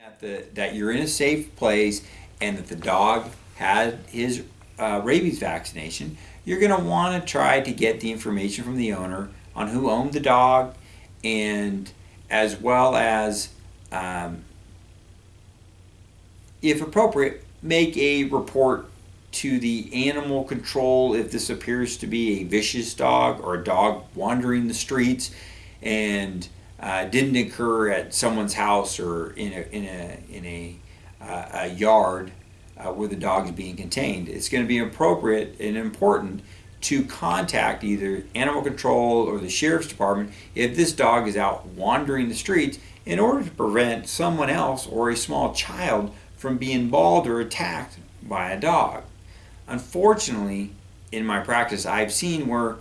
that the, that you're in a safe place and that the dog had his uh, rabies vaccination, you're going to want to try to get the information from the owner on who owned the dog and as well as, um, if appropriate, make a report to the animal control if this appears to be a vicious dog or a dog wandering the streets and uh, didn't occur at someone's house or in a in a in a, uh, a yard uh, where the dog is being contained. It's going to be appropriate and important to contact either animal control or the sheriff's department if this dog is out wandering the streets in order to prevent someone else or a small child from being mauled or attacked by a dog. Unfortunately, in my practice, I've seen where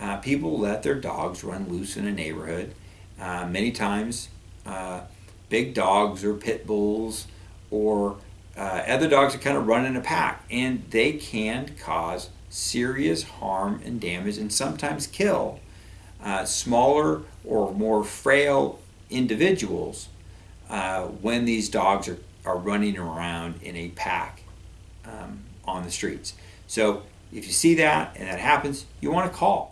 uh, people let their dogs run loose in a neighborhood. Uh, many times, uh, big dogs or pit bulls or uh, other dogs that kind of run in a pack, and they can cause serious harm and damage, and sometimes kill uh, smaller or more frail individuals uh, when these dogs are, are running around in a pack um, on the streets. So if you see that and that happens, you want to call.